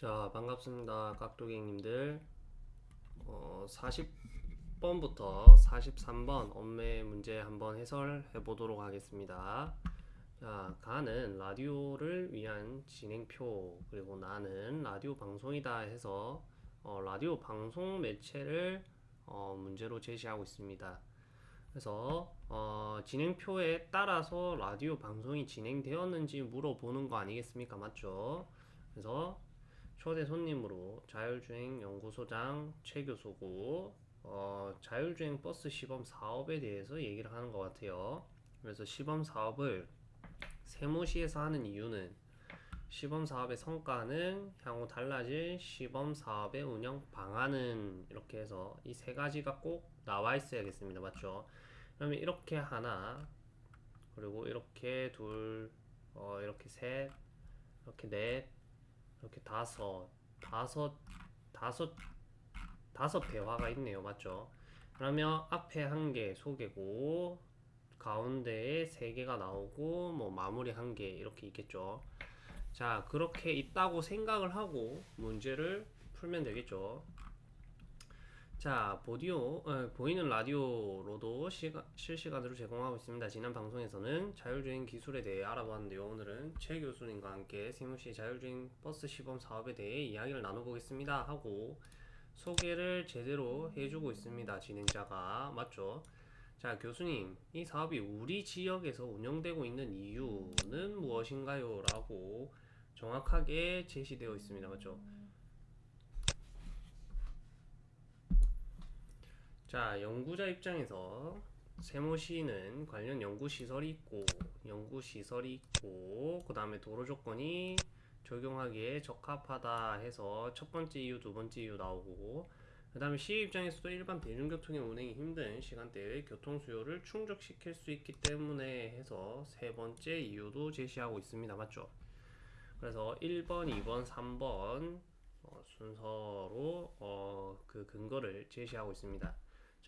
자 반갑습니다 깍두기님들. 어, 40번부터 43번 엄매 문제 한번 해설해 보도록 하겠습니다. 자 가는 라디오를 위한 진행표 그리고 나는 라디오 방송이다 해서 어, 라디오 방송 매체를 어, 문제로 제시하고 있습니다. 그래서 어, 진행표에 따라서 라디오 방송이 진행되었는지 물어보는 거 아니겠습니까? 맞죠? 그래서 초대 손님으로 자율주행 연구소장 최 교수고 어, 자율주행 버스 시범 사업에 대해서 얘기를 하는 것 같아요. 그래서 시범 사업을 세무시에서 하는 이유는 시범 사업의 성과는 향후 달라질 시범 사업의 운영 방안은 이렇게 해서 이 세 가지가 꼭 나와 있어야겠습니다. 맞죠? 그러면 이렇게 하나 그리고 이렇게 둘 어, 이렇게 셋 이렇게 넷 이렇게 다섯, 다섯, 다섯, 다섯 대화가 있네요. 맞죠? 그러면 앞에 한 개 소개고, 가운데에 세 개가 나오고, 뭐 마무리 한 개 이렇게 있겠죠. 자, 그렇게 있다고 생각을 하고 문제를 풀면 되겠죠. 자, 보디오, 어, 보이는 라디오로도 시가, 실시간으로 제공하고 있습니다. 지난 방송에서는 자율주행 기술에 대해 알아보았는데요. 오늘은 최 교수님과 함께 세무시 자율주행 버스 시범 사업에 대해 이야기를 나눠보겠습니다. 하고 소개를 제대로 해주고 있습니다. 진행자가. 맞죠? 자, 교수님, 이 사업이 우리 지역에서 운영되고 있는 이유는 무엇인가요? 라고 정확하게 제시되어 있습니다. 맞죠? 자, 연구자 입장에서 세무시는 관련 연구시설이 있고, 연구시설이 있고, 그 다음에 도로 조건이 적용하기에 적합하다 해서 첫 번째 이유, 두 번째 이유 나오고, 그 다음에 시 입장에서도 일반 대중교통의 운행이 힘든 시간대의 교통 수요를 충족시킬 수 있기 때문에 해서 세 번째 이유도 제시하고 있습니다. 맞죠? 그래서 1번, 2번, 3번 어, 순서로 어, 그 근거를 제시하고 있습니다.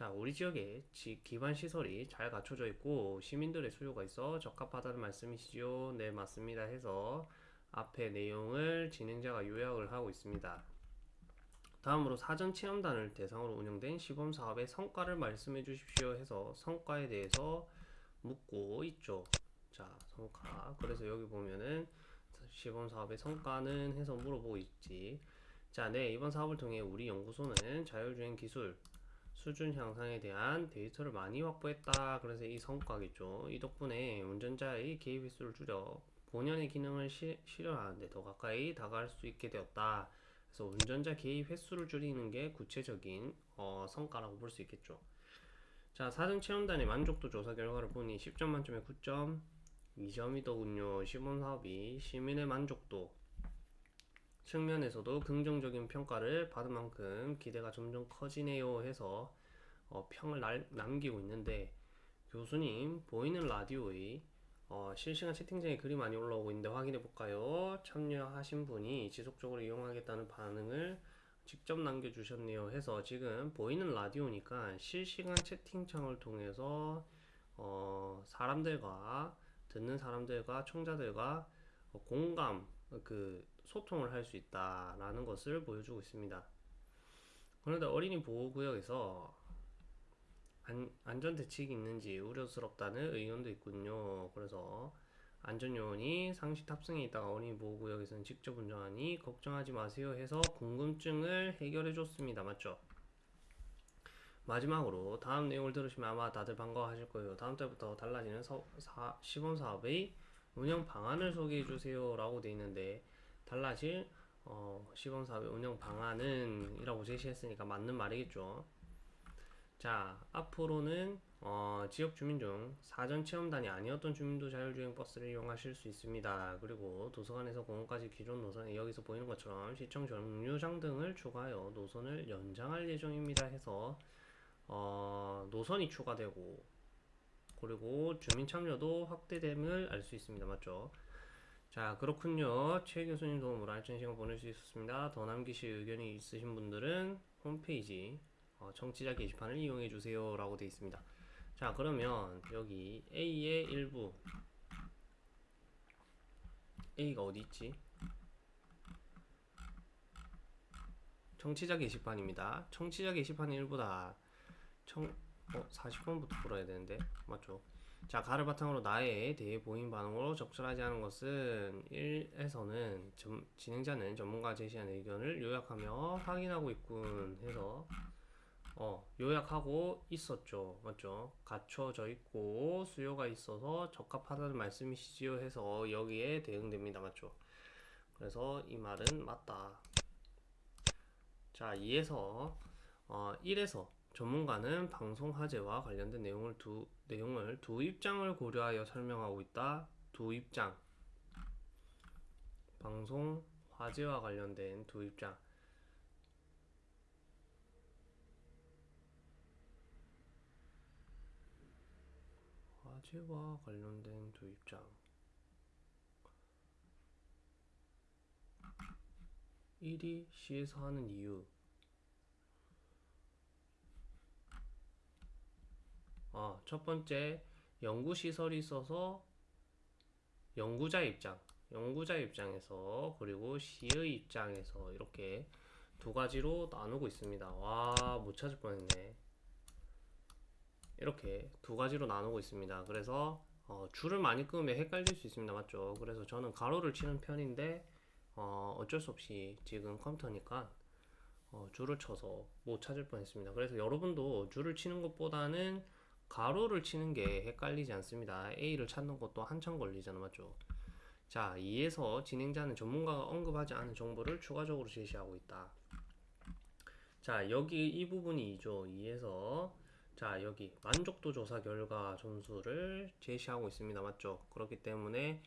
자, 우리 지역에 기반 시설이 잘 갖춰져 있고 시민들의 수요가 있어 적합하다는 말씀이시죠? 네, 맞습니다. 해서 앞에 내용을 진행자가 요약을 하고 있습니다. 다음으로 사전 체험단을 대상으로 운영된 시범 사업의 성과를 말씀해 주십시오 해서 성과에 대해서 묻고 있죠. 자, 성과. 그래서 여기 보면은 시범 사업의 성과는 해서 물어보고 있지. 자, 네, 이번 사업을 통해 우리 연구소는 자율주행 기술, 수준 향상에 대한 데이터를 많이 확보했다. 그래서 이 성과겠죠. 이 덕분에 운전자의 개입 횟수를 줄여 본연의 기능을 시, 실현하는데 더 가까이 다가갈 수 있게 되었다. 그래서 운전자 개입 횟수를 줄이는 게 구체적인 어, 성과라고 볼 수 있겠죠. 자, 사전 체험단의 만족도 조사 결과를 보니 10점 만점에 9점, 2점이더군요. 시범 사업이 시민의 만족도 측면에서도 긍정적인 평가를 받은 만큼 기대가 점점 커지네요 해서 어, 평을 날, 남기고 있는데 교수님 보이는 라디오의 어, 실시간 채팅창에 글이 많이 올라오고 있는데 확인해 볼까요? 참여하신 분이 지속적으로 이용하겠다는 반응을 직접 남겨주셨네요 해서 지금 보이는 라디오니까 실시간 채팅창을 통해서 어, 사람들과 듣는 사람들과 청자들과 어, 공감 그 소통을 할 수 있다라는 것을 보여주고 있습니다. 그런데 어린이 보호구역에서 안, 안전대책이 있는지 우려스럽다는 의견도 있군요. 그래서 안전요원이 상시 탑승해 있다가 어린이 보호구역에서는 직접 운전하니 걱정하지 마세요 해서 궁금증을 해결해 줬습니다. 맞죠? 마지막으로 다음 내용을 들으시면 아마 다들 반가워하실 거예요. 다음 달부터 달라지는 서, 사, 시범사업의 운영 방안을 소개해 주세요 라고 되어 있는데 달라질 어, 시범사업의 운영 방안은 이라고 제시했으니까 맞는 말이겠죠. 자 앞으로는 어, 지역 주민 중 사전 체험단이 아니었던 주민도 자율주행 버스를 이용하실 수 있습니다. 그리고 도서관에서 공원까지 기존 노선에 여기서 보이는 것처럼 시청 정류장 등을 추가하여 노선을 연장할 예정입니다 해서 어, 노선이 추가되고 그리고 주민 참여도 확대됨을 알 수 있습니다. 맞죠? 자 그렇군요. 최 교수님 도움으로 알찬 시간 보낼 수 있었습니다. 더 남기실 의견이 있으신 분들은 홈페이지 어, 청취자 게시판을 이용해 주세요 라고 되어 있습니다. 자 그러면 여기 A의 일부. A가 어디 있지? 청취자 게시판입니다. 청취자 게시판이 일부다. 청, 어, 40번부터 풀어야 되는데. 맞죠? 자, 가를 바탕으로 나에 대해 보인 반응으로 적절하지 않은 것은 1에서는 점, 진행자는 전문가가 제시한 의견을 요약하며 확인하고 있군 해서 어, 요약하고 있었죠. 맞죠? 갖춰져 있고 수요가 있어서 적합하다는 말씀이시지요 해서 여기에 대응됩니다. 맞죠? 그래서 이 말은 맞다. 자, 2에서 어, 1에서 전문가는 방송 화제와 관련된 내용을 두 내용을 두 입장을 고려하여 설명하고 있다. 두 입장. 방송 화제와 관련된 두 입장. 화제와 관련된 두 입장. 1이 시에서 하는 이유. 어, 첫 번째, 연구시설이 있어서 연구자 입장, 연구자 입장에서, 그리고 시의 입장에서 이렇게 두 가지로 나누고 있습니다. 와, 못 찾을 뻔했네. 이렇게 두 가지로 나누고 있습니다. 그래서 어, 줄을 많이 끄면 헷갈릴 수 있습니다. 맞죠? 그래서 저는 가로를 치는 편인데 어, 어쩔 수 없이 지금 컴퓨터니까 어, 줄을 쳐서 못 찾을 뻔했습니다. 그래서 여러분도 줄을 치는 것보다는 가로를 치는 게 헷갈리지 않습니다. A를 찾는 것도 한참 걸리잖아, 맞죠? 자, 2에서 진행자는 전문가가 언급하지 않은 정보를 추가적으로 제시하고 있다. 자, 여기 이 부분이 2죠. 2에서 자, 여기 만족도 조사 결과 점수를 제시하고 있습니다. 맞죠? 그렇기 때문에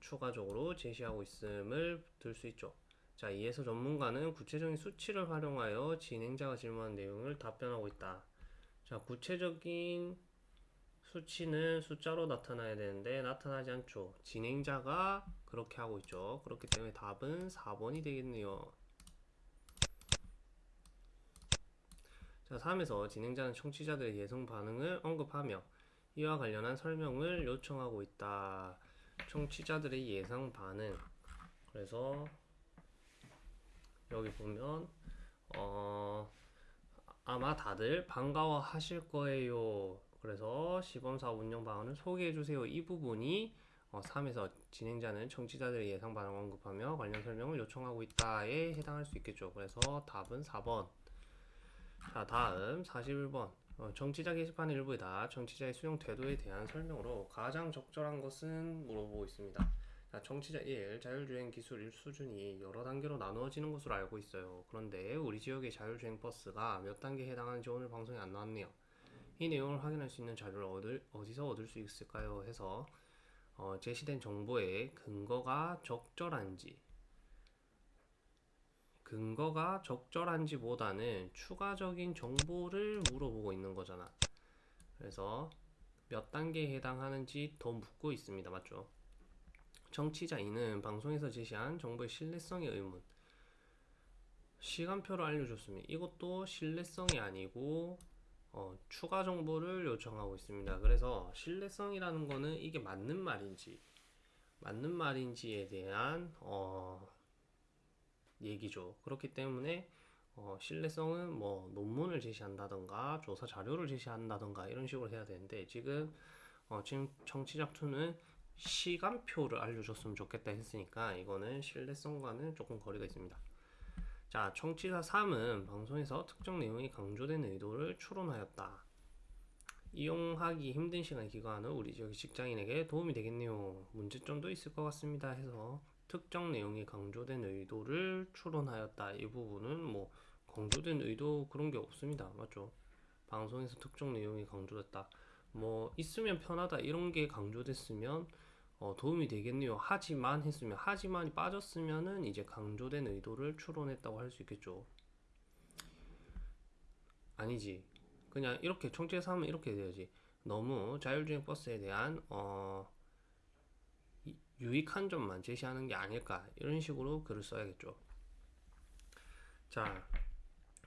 추가적으로 제시하고 있음을 들 수 있죠. 자, 이에서 전문가는 구체적인 수치를 활용하여 진행자가 질문한 내용을 답변하고 있다. 자, 구체적인 수치는 숫자로 나타나야 되는데 나타나지 않죠. 진행자가 그렇게 하고 있죠. 그렇기 때문에 답은 4번이 되겠네요. 자, 3에서 진행자는 청취자들의 예상 반응을 언급하며 이와 관련한 설명을 요청하고 있다. 청취자들의 예상 반응. 그래서 여기 보면 어 아마 다들 반가워 하실 거예요. 그래서 시범사 운영 방안을 소개해 주세요. 이 부분이 어, 3에서 진행자는 청취자들의 예상 반응을 언급하며 관련 설명을 요청하고 있다에 해당할 수 있겠죠. 그래서 답은 4번. 자, 다음 41번. 어, 정치자 게시판 일부이다. 정치자의 수용 태도에 대한 설명으로 가장 적절한 것은 물어보고 있습니다. 자, 정치자 1. 자율주행 기술 수준이 여러 단계로 나누어지는 것으로 알고 있어요. 그런데 우리 지역의 자율주행 버스가 몇 단계에 해당하는지 오늘 방송에 안 나왔네요. 이 내용을 확인할 수 있는 자료를 얻을, 어디서 얻을 수 있을까요? 해서 어, 제시된 정보의 근거가 적절한지 근거가 적절한지보다는 추가적인 정보를 물어보고 있는 거잖아. 그래서 몇 단계에 해당하는지 더 묻고 있습니다. 맞죠? 정치자 2는 방송에서 제시한 정보의 신뢰성의 의문. 시간표를 알려줬습니다. 이것도 신뢰성이 아니고 어, 추가 정보를 요청하고 있습니다. 그래서 신뢰성이라는 거는 이게 맞는 말인지 맞는 말인지에 대한 어, 얘기죠. 그렇기 때문에 어, 신뢰성은 뭐 논문을 제시한다던가 조사 자료를 제시한다던가 이런 식으로 해야 되는데 지금 어, 지금 청취자 2는 시간표를 알려줬으면 좋겠다 했으니까 이거는 신뢰성과는 조금 거리가 있습니다. 자, 청취자 3은 방송에서 특정 내용이 강조된 의도를 추론하였다. 이용하기 힘든 시간에 기거하는 우리 지역 직장인에게 도움이 되겠네요. 문제점도 있을 것 같습니다. 해서 특정 내용이 강조된 의도를 추론하였다. 이 부분은 뭐 강조된 의도 그런 게 없습니다. 맞죠? 방송에서 특정 내용이 강조됐다. 뭐 있으면 편하다 이런 게 강조됐으면 어, 도움이 되겠네요. 하지만 했으면 하지만이 빠졌으면은 이제 강조된 의도를 추론했다고 할 수 있겠죠. 아니지. 그냥 이렇게 총체에서 하면 이렇게 돼야지. 너무 자율주행 버스에 대한 어, 이- 유익한 점만 제시하는 게 아닐까 이런 식으로 글을 써야겠죠. 자,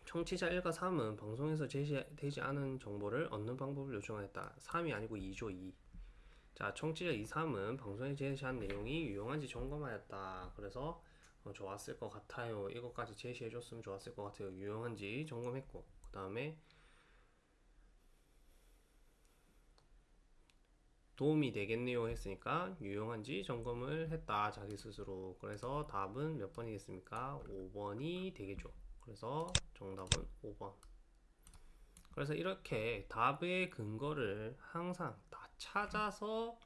청취자 1과 3은 방송에서 제시되지 않은 정보를 얻는 방법을 요청하였다. 3이 아니고 2죠, 2. 자, 청취자 2, 3은 방송에 제시한 내용이 유용한지 점검하였다. 그래서 어, 좋았을 것 같아요. 이것까지 제시해 줬으면 좋았을 것 같아요. 유용한지 점검했고 그 다음에 도움이 되겠네요 했으니까 유용한지 점검을 했다 자기 스스로 그래서 답은 몇 번이겠습니까 5번이 되겠죠 그래서 정답은 5번 그래서 이렇게 답의 근거를 항상 다 찾아서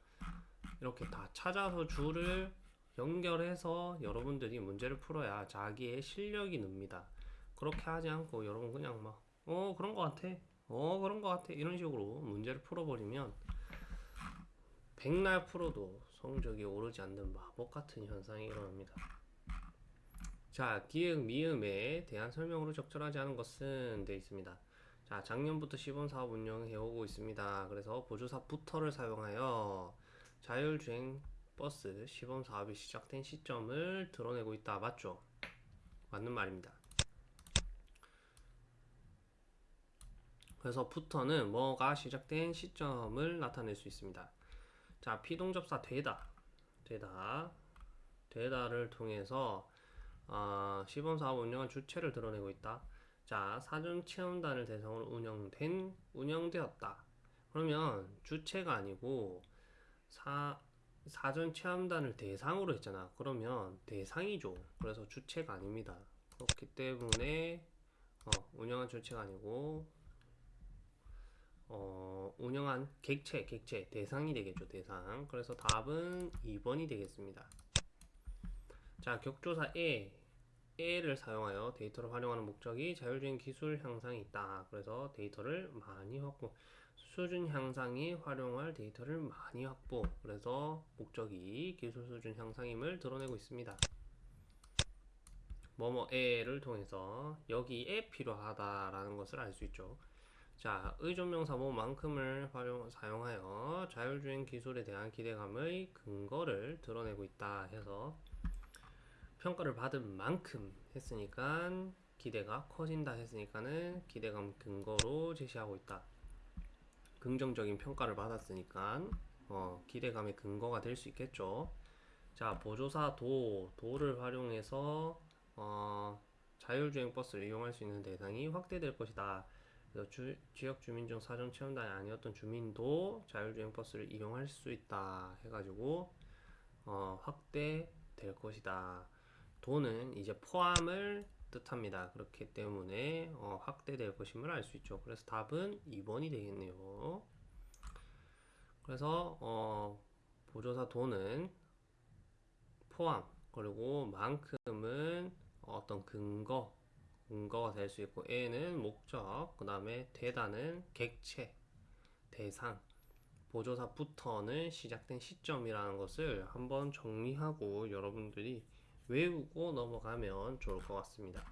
이렇게 다 찾아서 줄을 연결해서 여러분들이 문제를 풀어야 자기의 실력이 늡니다 그렇게 하지 않고 여러분 그냥 막 어 그런 거 같아 어 그런 거 같아 이런 식으로 문제를 풀어버리면 백날 풀어도 성적이 오르지 않는 마법 같은 현상이 일어납니다. 자, 기역, 미음에 대한 설명으로 적절하지 않은 것은 되어 있습니다. 자, 작년부터 시범 사업 운영해 오고 있습니다. 그래서 보조사 부터를 사용하여 자율주행 버스 시범 사업이 시작된 시점을 드러내고 있다. 맞죠? 맞는 말입니다. 그래서 부터는 뭐가 시작된 시점을 나타낼 수 있습니다. 자, 피동접사 되다. 되다. 되다를 통해서 어, 시범 사업 운영한 주체를 드러내고 있다. 자, 사전 체험단을 대상으로 운영된 운영되었다. 그러면 주체가 아니고 사 사전 체험단을 대상으로 했잖아. 그러면 대상이죠. 그래서 주체가 아닙니다. 그렇기 때문에 어, 운영한 주체가 아니고 어, 운영한 객체, 객체, 대상이 되겠죠, 대상. 그래서 답은 2번이 되겠습니다. 자, 격조사 에, 에를 사용하여 데이터를 활용하는 목적이 자율주행 기술 향상이 있다. 그래서 데이터를 많이 확보, 수준 향상이 활용할 데이터를 많이 확보. 그래서 목적이 기술 수준 향상임을 드러내고 있습니다. 뭐뭐에를 통해서 여기에 필요하다라는 것을 알 수 있죠. 자, 의존명사 뭐만큼을 활용 사용하여 자율주행 기술에 대한 기대감의 근거를 드러내고 있다 해서 평가를 받은 만큼 했으니까 기대가 커진다 했으니까는 기대감 근거로 제시하고 있다. 긍정적인 평가를 받았으니까 어, 기대감의 근거가 될 수 있겠죠. 자, 보조사 도, 도를 활용해서 어, 자율주행 버스를 이용할 수 있는 대상이 확대될 것이다. 그래서 주, 지역 주민 중 사전 체험단이 아니었던 주민도 자율주행 버스를 이용할 수 있다 해가지고 어, 확대될 것이다. 도는 이제 포함을 뜻합니다. 그렇기 때문에 어, 확대될 것임을 알 수 있죠. 그래서 답은 2번이 되겠네요. 그래서 어, 보조사 도는 포함 그리고 만큼은 어떤 근거 근거가 될 수 있고 A는 목적, 그 다음에 대다는 객체, 대상, 보조사부터는 시작된 시점이라는 것을 한번 정리하고 여러분들이 외우고 넘어가면 좋을 것 같습니다.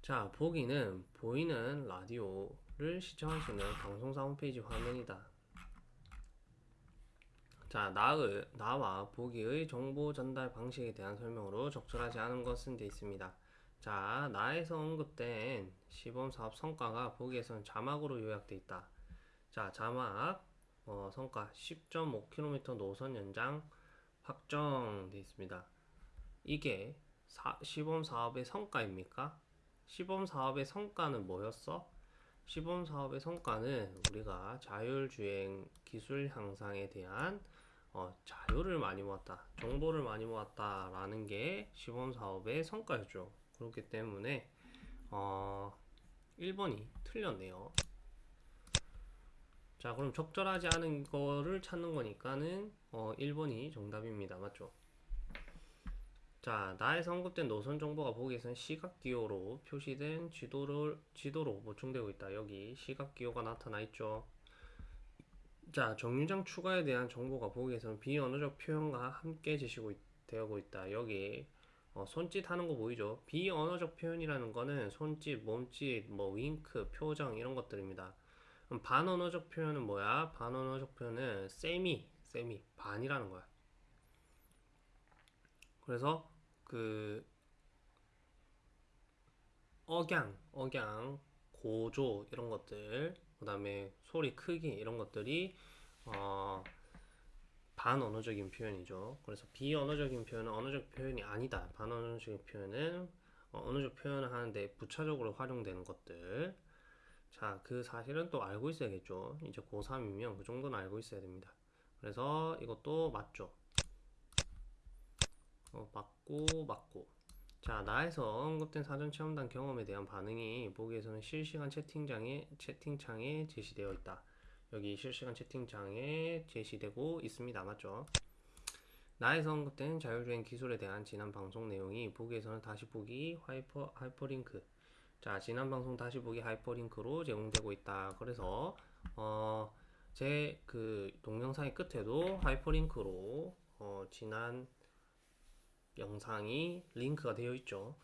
자, 보기는 보이는 라디오를 시청할 수 있는 방송사 홈페이지 화면이다. 자, 나의, 나와 보기의 정보 전달 방식에 대한 설명으로 적절하지 않은 것은 되어 있습니다. 자, 나에서 언급된 시범 사업 성과가 보기에서는 자막으로 요약되어 있다. 자, 자막 어, 성과 10.5km 노선 연장 확정되어 있습니다. 이게 사, 시범 사업의 성과입니까? 시범 사업의 성과는 뭐였어? 시범 사업의 성과는 우리가 자율주행 기술 향상에 대한 어, 자료를 많이 모았다, 정보를 많이 모았다라는 게 시범 사업의 성과였죠. 그렇기 때문에 어, 1번이 틀렸네요. 자, 그럼 적절하지 않은 거를 찾는 거니까는 어, 1번이 정답입니다. 맞죠? 자, 나에서 언급된 노선 정보가 보기에선 시각 기호로 표시된 지도를 지도로 보충되고 있다. 여기 시각 기호가 나타나 있죠. 자, 정류장 추가에 대한 정보가 보기에선 비언어적 표현과 함께 제시고 있, 되고 있다. 여기 어, 손짓 하는 거 보이죠? 비언어적 표현이라는 거는 손짓, 몸짓, 뭐 윙크, 표정 이런 것들입니다. 반언어적 표현은 뭐야? 반언어적 표현은 세미, 세미, 반이라는 거야. 그래서 그 억양, 억양, 고조 이런 것들, 그 다음에 소리 크기 이런 것들이 어, 반언어적인 표현이죠. 그래서 비언어적인 표현은 언어적 표현이 아니다. 반언어적인 표현은 어, 언어적 표현을 하는데 부차적으로 활용되는 것들. 자, 그 사실은 또 알고 있어야겠죠. 이제 고3이면 그 정도는 알고 있어야 됩니다. 그래서 이것도 맞죠. 어, 맞고, 맞고. 자, 나에서 언급된 사전 체험단 경험에 대한 반응이 보기에서는 실시간 채팅장에, 채팅창에 제시되어 있다. 여기 실시간 채팅창에 제시되고 있습니다. 맞죠? 나에서 언급된 자율주행 기술에 대한 지난 방송 내용이 보기에서는 다시 보기 하이퍼, 하이퍼링크 자 지난 방송 다시 보기 하이퍼링크로 제공되고 있다 그래서 어, 제 그 동영상의 끝에도 하이퍼링크로 어, 지난 영상이 링크가 되어 있죠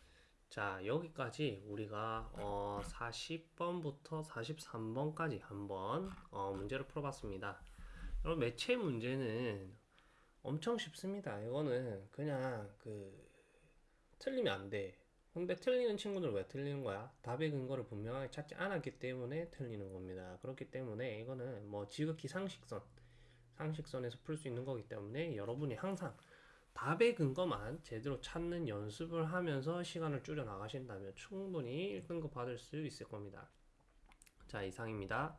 자 여기까지 우리가 어, 40번부터 43번까지 한번 어, 문제를 풀어봤습니다 여러분 매체 문제는 엄청 쉽습니다 이거는 그냥 그 틀리면 안돼 근데 틀리는 친구들 왜 틀리는 거야? 답의 근거를 분명하게 찾지 않았기 때문에 틀리는 겁니다. 그렇기 때문에 이거는 뭐 지극히 상식선, 상식선에서 풀 수 있는 거기 때문에 여러분이 항상 답의 근거만 제대로 찾는 연습을 하면서 시간을 줄여 나가신다면 충분히 1등급 받을 수 있을 겁니다. 자, 이상입니다.